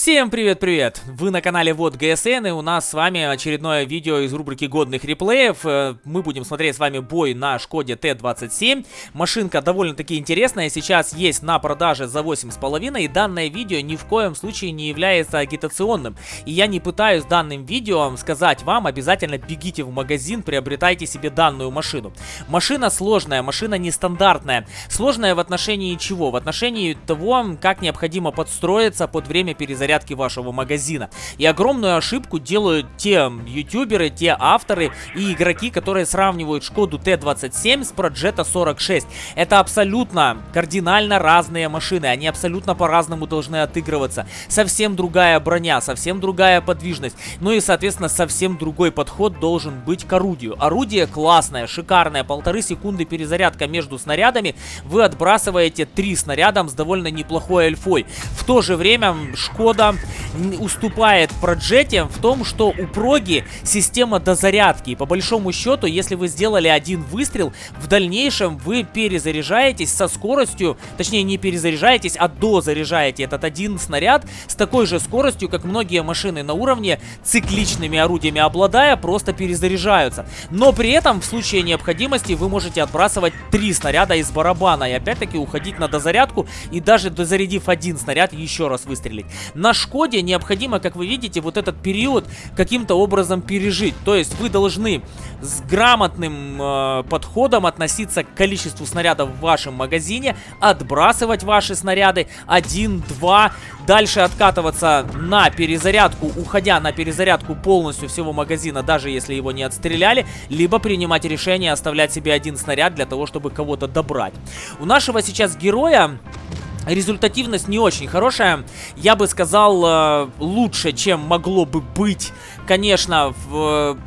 Всем привет-привет! Вы на канале Вот ГСН и у нас с вами очередное видео из рубрики годных реплеев. Э, мы будем смотреть с вами бой на Шкоде Т-27. Машинка довольно-таки интересная, сейчас есть на продаже за 8,5 и данное видео ни в коем случае не является агитационным. И я не пытаюсь данным видео сказать вам, обязательно бегите в магазин, приобретайте себе данную машину. Машина сложная, машина нестандартная. Сложная в отношении чего? В отношении того, как необходимо подстроиться под время перезагрузки зарядки вашего магазина. И огромную ошибку делают те ютуберы, те авторы и игроки, которые сравнивают Шкоду Т-27 с Проджета 46. Это абсолютно кардинально разные машины, они абсолютно по-разному должны отыгрываться. Совсем другая броня, совсем другая подвижность, ну и, соответственно, совсем другой подход должен быть к орудию. Орудие классное, шикарное, полторы секунды перезарядка между снарядами, вы отбрасываете три снарядом с довольно неплохой альфой. В то же время Шкода года уступает Проджете в том, что у Проги система дозарядки. И по большому счету, если вы сделали один выстрел, в дальнейшем вы перезаряжаетесь со скоростью, точнее не перезаряжаетесь, а дозаряжаете этот один снаряд с такой же скоростью, как многие машины на уровне, цикличными орудиями обладая, просто перезаряжаются. Но при этом в случае необходимости вы можете отбрасывать три снаряда из барабана и опять-таки уходить на дозарядку и даже дозарядив один снаряд еще раз выстрелить. На Шкоде необходимо, как вы видите, вот этот период каким-то образом пережить. То есть вы должны с грамотным э, подходом относиться к количеству снарядов в вашем магазине, отбрасывать ваши снаряды 1, 2, дальше откатываться на перезарядку, уходя на перезарядку полностью всего магазина, даже если его не отстреляли, либо принимать решение оставлять себе один снаряд для того, чтобы кого-то добрать. У нашего сейчас героя Результативность не очень хорошая. Я бы сказал, э, лучше, чем могло бы быть, конечно, в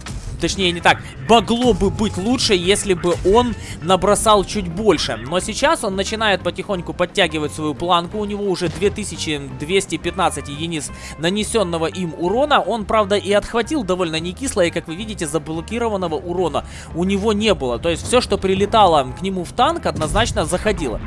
Точнее, не так. Могло бы быть лучше, если бы он набросал чуть больше. Но сейчас он начинает потихоньку подтягивать свою планку. У него уже 2215 единиц нанесенного им урона. Он, правда, и отхватил довольно не кисло. И, как вы видите, заблокированного урона у него не было. То есть все, что прилетало к нему в танк, однозначно заходило.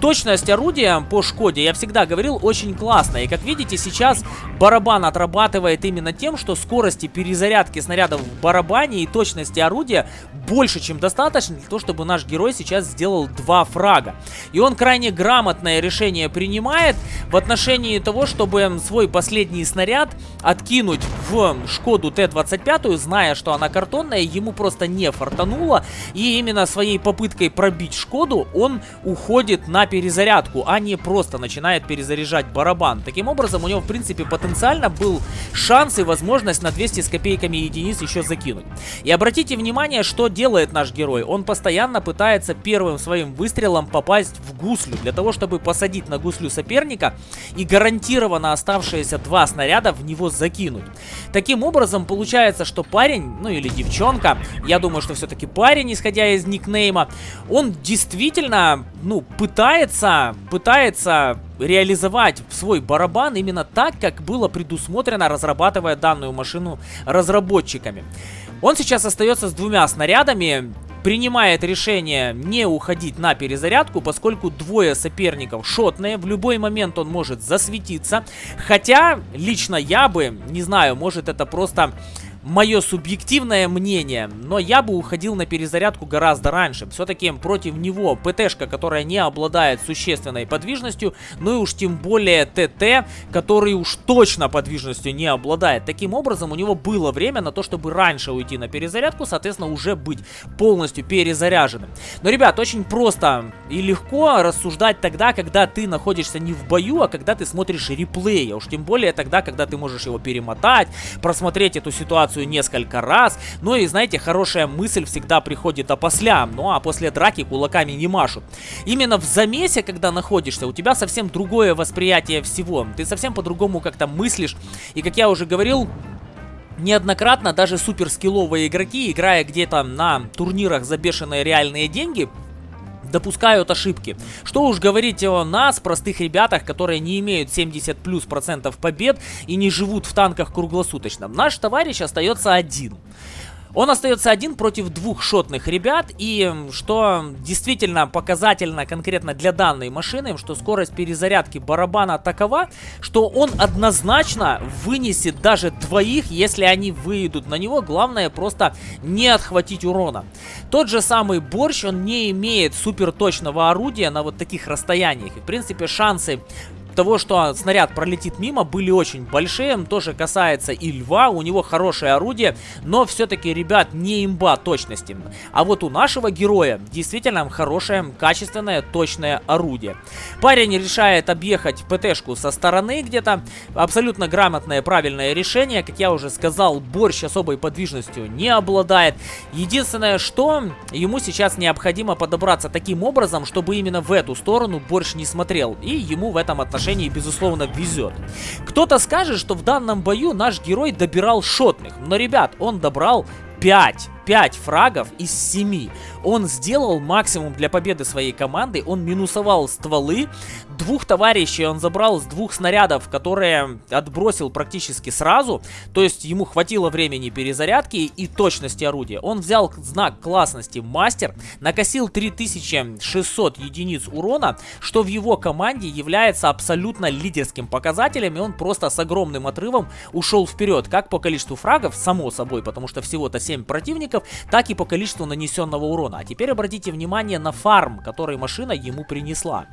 Точность орудия по Шкоде, я всегда говорил, очень классная. И, как видите, сейчас барабан отрабатывает именно тем, что скорости перезарядки снарядов в барабане и точности орудия больше, чем достаточно для того, чтобы наш герой сейчас сделал два фрага. И он крайне грамотное решение принимает в отношении того, чтобы свой последний снаряд откинуть в Шкоду Т-25, зная, что она картонная, ему просто не фартануло. И именно своей попыткой пробить Шкоду он уходит на перезарядку, а не просто начинает перезаряжать барабан. Таким образом, у него, в принципе, потенциально был шанс и возможность на 200 с копейками единиц еще закинуть. И обратите внимание, что делает наш герой. Он постоянно пытается первым своим выстрелом попасть в гуслю, для того, чтобы посадить на гуслю соперника и гарантированно оставшиеся два снаряда в него закинуть. Таким образом, получается, что парень, ну или девчонка, я думаю, что все-таки парень, исходя из никнейма, он действительно, ну, пытается, пытается реализовать свой барабан именно так, как было предусмотрено, разрабатывая данную машину разработчиками. Он сейчас остается с двумя снарядами, принимает решение не уходить на перезарядку, поскольку двое соперников шотные, в любой момент он может засветиться. Хотя, лично я бы, не знаю, может это просто мое субъективное мнение, но я бы уходил на перезарядку гораздо раньше. Все-таки против него ПТшка, которая не обладает существенной подвижностью, ну и уж тем более ТТ, который уж точно подвижностью не обладает. Таким образом, у него было время на то, чтобы раньше уйти на перезарядку, соответственно, уже быть полностью перезаряженным. Но, ребят, очень просто и легко рассуждать тогда, когда ты находишься не в бою, а когда ты смотришь реплей, а уж тем более тогда, когда ты можешь его перемотать, просмотреть эту ситуацию ситуацию несколько раз. Ну и знаете, хорошая мысль всегда приходит опосля. Ну а после драки кулаками не машут. Именно в замесе, когда находишься, у тебя совсем другое восприятие всего. Ты совсем по-другому как-то мыслишь. И как я уже говорил, неоднократно даже суперскилловые игроки, играя где-то на турнирах за бешеные реальные деньги, допускают ошибки. Что уж говорить о нас, простых ребятах, которые не имеют 70 плюс процентов побед и не живут в танках круглосуточно. Наш товарищ остается один. Он остается один против двух шотных ребят, и что действительно показательно конкретно для данной машины, что скорость перезарядки барабана такова, что он однозначно вынесет даже двоих, если они выйдут на него. Главное просто не отхватить урона. Тот же самый борщ, он не имеет супер точного орудия на вот таких расстояниях. И, в принципе, шансы того, что снаряд пролетит мимо, были очень большие. Тоже касается и льва, у него хорошее орудие, но все-таки, ребят, не имба точности. А вот у нашего героя действительно хорошее, качественное, точное орудие. Парень решает объехать ПТшку со стороны где-то. Абсолютно грамотное, правильное решение. Как я уже сказал, борщ особой подвижностью не обладает. Единственное, что ему сейчас необходимо подобраться таким образом, чтобы именно в эту сторону борщ не смотрел. И ему в этом отношении отношении, безусловно, везет. Кто-то скажет, что в данном бою наш герой добирал шотных, но, ребят, он добрал 5. 5 фрагов из 7. Он сделал максимум для победы своей команды. Он минусовал стволы. Двух товарищей он забрал с двух снарядов, которые отбросил практически сразу. То есть ему хватило времени перезарядки и точности орудия. Он взял знак классности мастер, накосил 3600 единиц урона, что в его команде является абсолютно лидерским показателем. И он просто с огромным отрывом ушел вперед. Как по количеству фрагов, само собой, потому что всего-то 7 противников противников, так и по количеству нанесенного урона. А теперь обратите внимание на фарм, который машина ему принесла.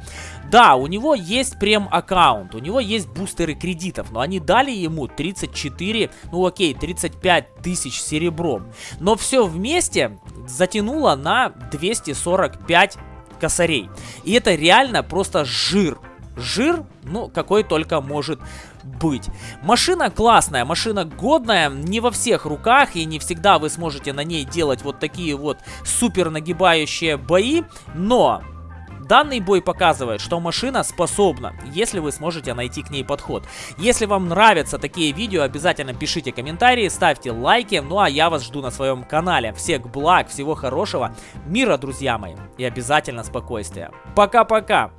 Да, у него есть прем-аккаунт, у него есть бустеры кредитов, но они дали ему 34, ну окей, 35 тысяч серебром. Но все вместе затянуло на 245 косарей. И это реально просто жир. Жир, ну, какой только может быть. Машина классная, машина годная, не во всех руках, и не всегда вы сможете на ней делать вот такие вот супер нагибающие бои, но... Данный бой показывает, что машина способна, если вы сможете найти к ней подход. Если вам нравятся такие видео, обязательно пишите комментарии, ставьте лайки, ну а я вас жду на своем канале. Всех благ, всего хорошего, мира, друзья мои, и обязательно спокойствия. Пока-пока!